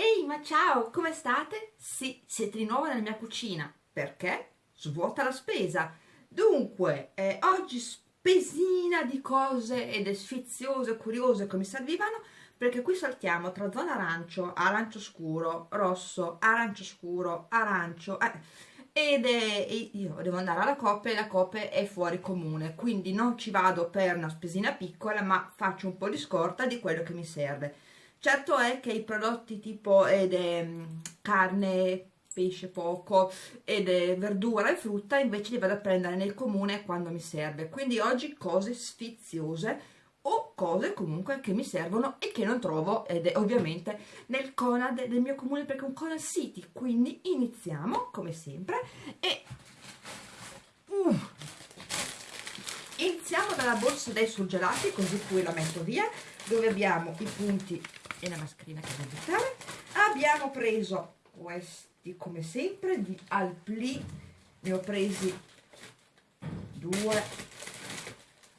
Ehi, ma ciao, come state? Sì, siete di nuovo nella mia cucina. Perché? Svuota la spesa. Dunque, eh, oggi spesina di cose ed sfiziose, curiose che mi servivano perché qui saltiamo tra zona arancio, arancio scuro, rosso, arancio scuro, arancio... Eh, ed è, io devo andare alla Coppe e la Coppe è fuori comune, quindi non ci vado per una spesina piccola, ma faccio un po' di scorta di quello che mi serve. Certo è che i prodotti tipo ed è, carne, pesce poco ed è verdura e frutta invece li vado a prendere nel comune quando mi serve. Quindi oggi cose sfiziose o cose comunque che mi servono e che non trovo ed è ovviamente nel Conad del mio comune perché è un Conad City quindi iniziamo come sempre e uh, iniziamo dalla borsa dei surgelati così poi la metto via dove abbiamo i punti e la mascherina che devo buttare. Abbiamo preso questi come sempre di Alpli. Ne ho presi due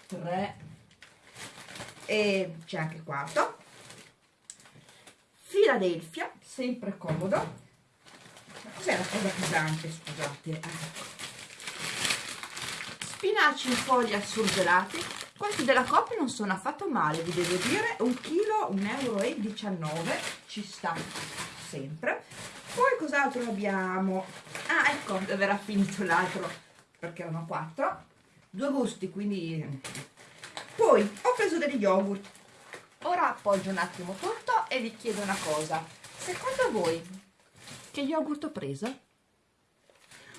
tre e c'è anche quarto. Philadelphia sempre comodo. Cos'è la cosa pesante scusate? Spinaci in foglia surgelati questi della Coppia non sono affatto male vi devo dire. Un chilo 1,19 euro ci sta sempre. Poi cos'altro abbiamo? Ah ecco era finito l'altro perché erano quattro. Due gusti quindi poi ho preso degli yogurt. Ora appoggio un attimo tutto e vi chiedo una cosa. Secondo voi che yogurt ho preso?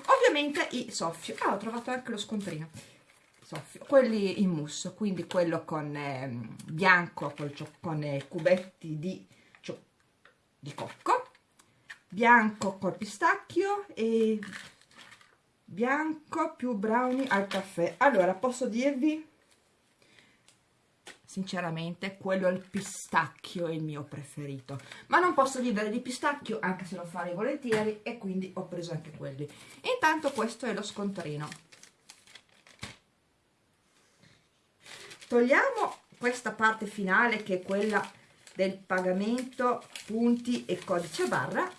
ovviamente i soffio. Ah ho trovato anche lo scontrino soffio quelli in mousse quindi quello con eh, bianco con, con eh, cubetti di, di cocco bianco col pistacchio e bianco più brownie al caffè. Allora posso dirvi sinceramente quello al pistacchio è il mio preferito. Ma non posso vivere di pistacchio anche se lo farei volentieri e quindi ho preso anche quelli. Intanto questo è lo scontrino togliamo questa parte finale che è quella del pagamento punti e codice barra.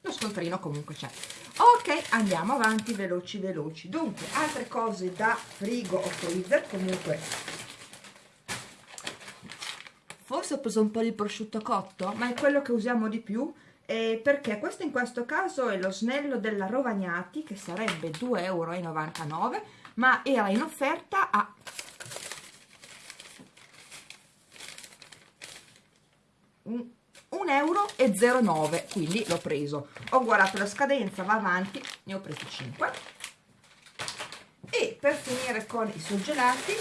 Lo scontrino comunque c'è. Ok andiamo avanti veloci veloci. Dunque altre cose da frigo o freezer comunque. Forse ho preso un po' di prosciutto cotto ma è quello che usiamo di più eh, perché questo in questo caso è lo snello della Rovagnati che sarebbe 2,99 euro ma era in offerta a un 1,09 euro quindi l'ho preso. Ho guardato la scadenza va avanti ne ho presi 5 e per finire con i surgelati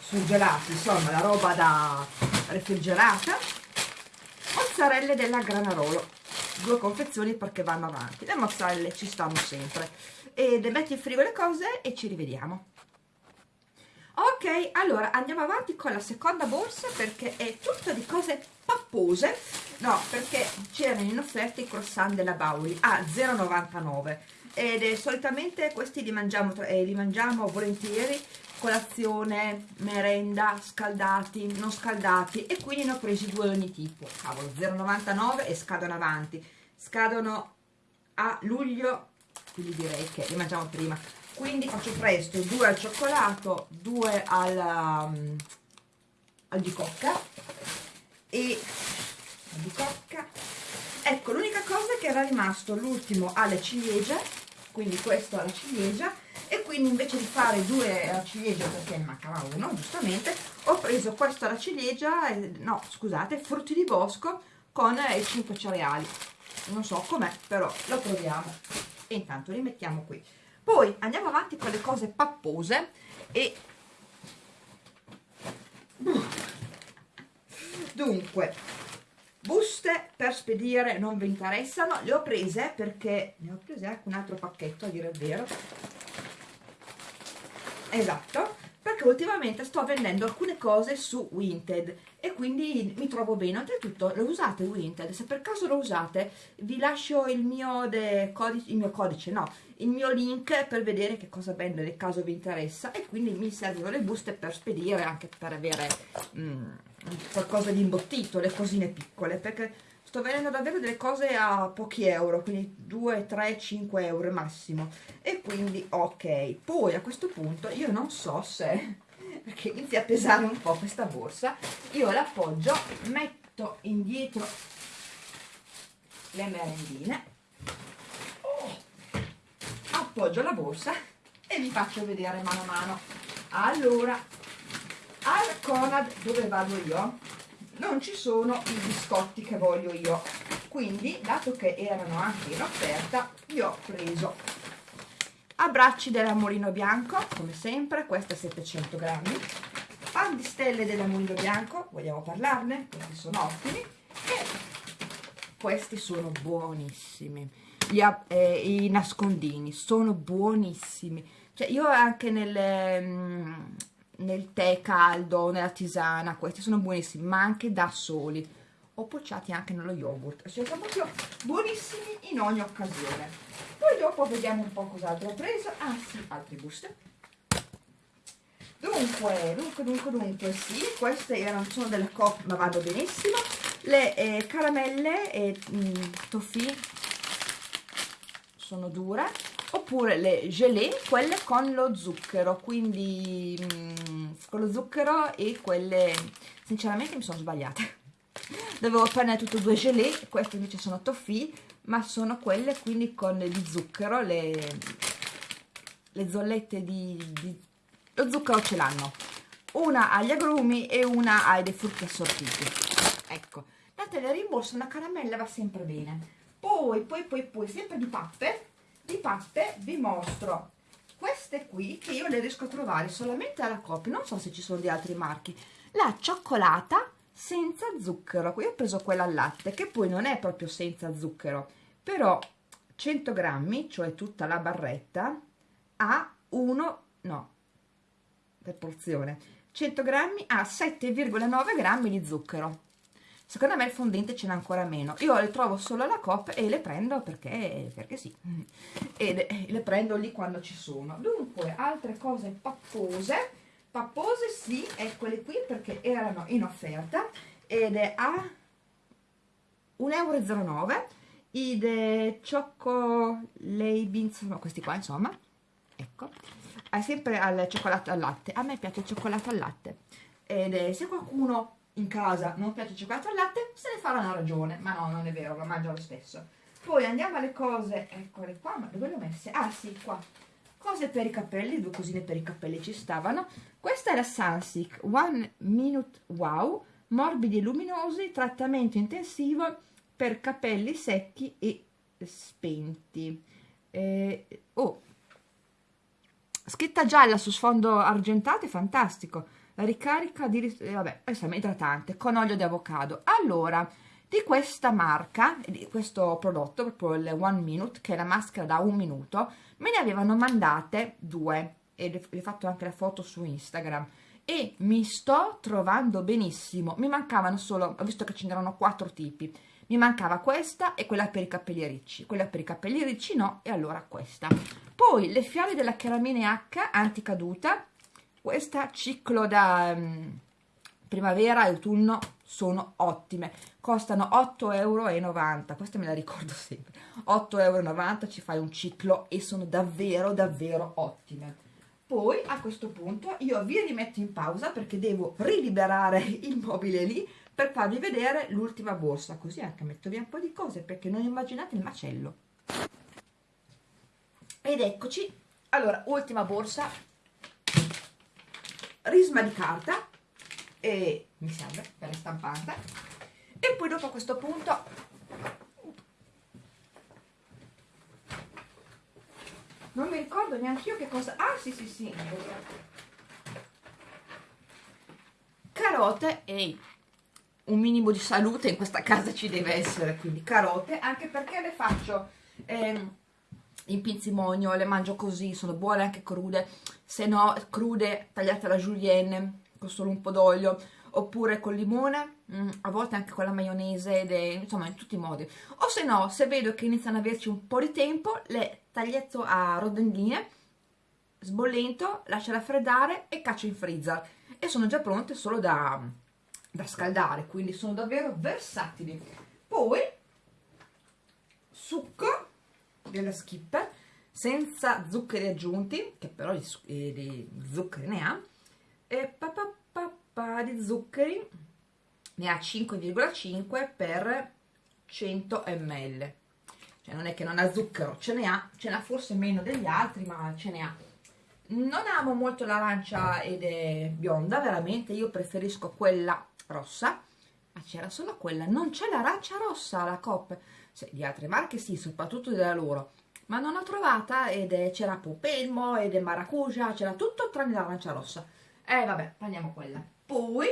surgelati insomma la roba da refrigerata mozzarelle della Granarolo due confezioni perché vanno avanti. Le mozzarelle ci stanno sempre. E metti in frigo le cose e ci rivediamo. Ok allora andiamo avanti con la seconda borsa perché è tutta di cose pappose. No perché c'erano in offerta i croissant della Bauli a 0,99 ed è, solitamente questi li mangiamo, eh, li mangiamo volentieri colazione, merenda, scaldati, non scaldati e quindi ne ho presi due ogni tipo. Cavolo 0,99 e scadono avanti. Scadono a luglio quindi direi che li mangiamo prima. Quindi faccio presto due al cioccolato due al, um, al di cocca. E di cocca. Ecco l'unica cosa che era rimasto l'ultimo alle ciliegie quindi questo alla ciliegia quindi invece di fare due alla ciliegia perché ne mancava uno giustamente ho preso questo alla ciliegia no scusate frutti di bosco con i 5 cereali. Non so com'è però lo proviamo. E intanto li mettiamo qui. Poi andiamo avanti con le cose pappose e dunque buste per spedire non vi interessano le ho prese perché ne ho prese anche un altro pacchetto a dire il vero esatto perché ultimamente sto vendendo alcune cose su Winted e quindi mi trovo bene. Oltretutto lo usate Winted, se per caso lo usate vi lascio il mio, codice, il mio codice, no, il mio link per vedere che cosa vende nel caso vi interessa e quindi mi servono le buste per spedire, anche per avere mm, qualcosa di imbottito, le cosine piccole, perché sto vendendo davvero delle cose a pochi euro, quindi 2, 3, 5 euro massimo. E quindi ok. Poi a questo punto io non so se, perché inizia a pesare un po' questa borsa, io l'appoggio, metto indietro le merendine, oh, appoggio la borsa e vi faccio vedere mano a mano. Allora, al Conad dove vado io? Non ci sono i biscotti che voglio io. Quindi dato che erano anche in offerta io ho preso. Abbracci dell'amorino bianco come sempre queste 700 grammi. Pan di stelle dell'amorino bianco vogliamo parlarne? questi sono ottimi. E questi sono buonissimi. Gli, eh, i nascondini sono buonissimi. Cioè io anche nelle mm, nel tè caldo, nella tisana, questi sono buonissimi, ma anche da soli, o pocciati anche nello yogurt, cioè sono proprio buonissimi in ogni occasione. Poi dopo vediamo un po' cos'altro. Ho preso, ah sì, altre buste. Dunque, dunque, dunque, dunque, sì, queste erano, sono delle coppe, ma vanno benissimo, le eh, caramelle e mm, toffee sono dure, oppure le gelée, quelle con lo zucchero, quindi mm, con lo zucchero e quelle, sinceramente mi sono sbagliate. Dovevo prendere tutte due gelée, queste invece sono toffee, ma sono quelle quindi con di zucchero, le, le zollette di, di... lo zucchero ce l'hanno. Una agli agrumi e una ai dei frutti assortiti. Ecco, datele rimborso, una caramella va sempre bene. Poi, poi, poi, poi, sempre di pappe, di pappe vi mostro queste qui che io le riesco a trovare solamente alla Coop, non so se ci sono di altri marchi, la cioccolata senza zucchero, io ho preso quella al latte che poi non è proprio senza zucchero, però 100 grammi, cioè tutta la barretta, ha 1, no, per porzione, 100 grammi ha 7,9 grammi di zucchero secondo me il fondente ce n'è ancora meno. Io le trovo solo alla Coop e le prendo perché, perché sì. E le prendo lì quando ci sono. Dunque altre cose pappose. Pappose sì, eccole qui perché erano in offerta ed è a 1,09 euro i Choco Beans, no, questi qua insomma. Ecco. È sempre al cioccolato al latte. A me piace il cioccolato al latte. Ed è, se qualcuno in casa non piace il cioccolato al latte, se ne farà una ragione, ma no, non è vero, lo mangio lo stesso. Poi andiamo alle cose, eccole qua, ma dove le ho messe? Ah sì, qua. Cose per i capelli, due cosine per i capelli ci stavano. Questa è la Sunsilk One Minute Wow, morbidi e luminosi, trattamento intensivo per capelli secchi e spenti. Eh, oh, scritta gialla su sfondo argentato, è fantastico ricarica di eh, vabbè, idratante con olio di avocado. Allora, di questa marca, di questo prodotto, proprio il One Minute, che è la maschera da un minuto, me ne avevano mandate due e vi ho fatto anche la foto su Instagram e mi sto trovando benissimo. Mi mancavano solo, ho visto che ce n'erano quattro tipi, mi mancava questa e quella per i capelli ricci, quella per i capelli ricci no, e allora questa. Poi le fiale della Cheramine H anticaduta, questa ciclo da um, primavera e autunno sono ottime. Costano 8,90 euro questa me la ricordo sempre. 8,90 euro ci fai un ciclo e sono davvero davvero ottime. Poi a questo punto io vi rimetto in pausa perché devo riliberare il mobile lì per farvi vedere l'ultima borsa così anche metto via un po' di cose perché non immaginate il macello. Ed eccoci. Allora ultima borsa risma di carta e mi serve per le stampante. E poi dopo a questo punto non mi ricordo neanche io che cosa ah sì sì sì carote e un minimo di salute in questa casa ci deve essere quindi carote anche perché le faccio ehm, in pinzimonio, le mangio così, sono buone anche crude, se no crude tagliate alla julienne con solo un po' d'olio, oppure col limone, mm, a volte anche con la maionese, ed insomma in tutti i modi. O se no, se vedo che iniziano ad averci un po' di tempo, le taglietto a rodelline, sbollento, lascio raffreddare e caccio in freezer. E sono già pronte solo da, da scaldare, quindi sono davvero versatili. Poi, succo della skipper, senza zuccheri aggiunti, che però di, eh, zuccheri ne ha, e papà papà di zuccheri ne ha 5,5 per 100 ml cioè non è che non ha zucchero, ce ne ha, ce n'ha forse meno degli altri ma ce ne ha. Non amo molto l'arancia ed è bionda veramente, io preferisco quella rossa. Ma c'era solo quella, non c'è l'arancia rossa alla Coop cioè, di altre marche sì, soprattutto della loro ma non l'ho trovata ed c'era Pupelmo ed è Maracuja, c'era tutto tranne l'arancia rossa e eh, vabbè, prendiamo quella. Poi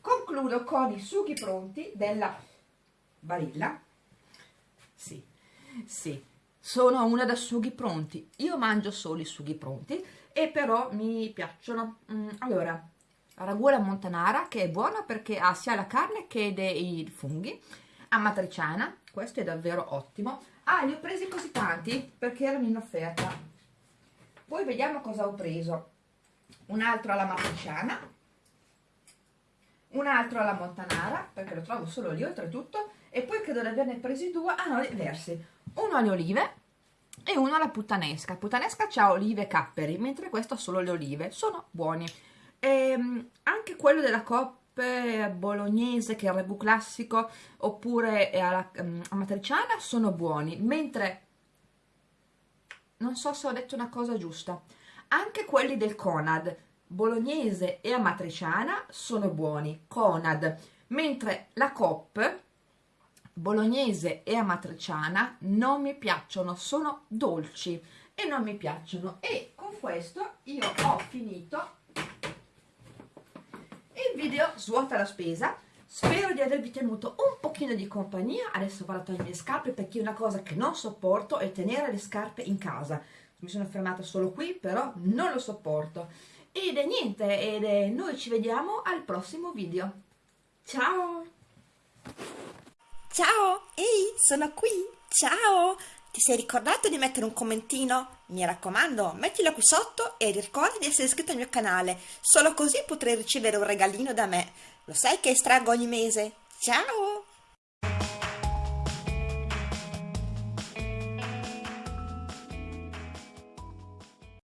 concludo con i sughi pronti della Barilla. Sì, sì, sono una da sughi pronti. Io mangio solo i sughi pronti e però mi piacciono. Mm, allora, ragù montanara che è buona perché ha sia la carne che i funghi. Amatriciana, questo è davvero ottimo. Ah, li ho presi così tanti perché erano in offerta. Poi vediamo cosa ho preso un altro alla matriciana, un altro alla montanara, perché lo trovo solo lì oltretutto, e poi credo di averne presi due, ah no, diversi, uno alle olive e uno alla puttanesca. Puttanesca ha olive e capperi, mentre questo ha solo le olive, sono buoni. E, ehm, anche quello della Coppe bolognese, che è il ragù classico, oppure alla um, matriciana, sono buoni, mentre non so se ho detto una cosa giusta anche quelli del Conad, bolognese e amatriciana, sono buoni, Conad, mentre la Cop, bolognese e amatriciana, non mi piacciono, sono dolci e non mi piacciono. E con questo io ho finito il video svuota la spesa. Spero di avervi tenuto un pochino di compagnia, adesso vado a togliere le scarpe perché una cosa che non sopporto è tenere le scarpe in casa. Mi sono fermata solo qui però non lo sopporto. Ed è niente ed è, noi ci vediamo al prossimo video. Ciao! Ciao! Ehi sono qui! Ciao ti sei ricordato di mettere un commentino? Mi raccomando, mettilo qui sotto e ricorda di essere iscritto al mio canale, solo così potrai ricevere un regalino da me. Lo sai che estraggo ogni mese? Ciao!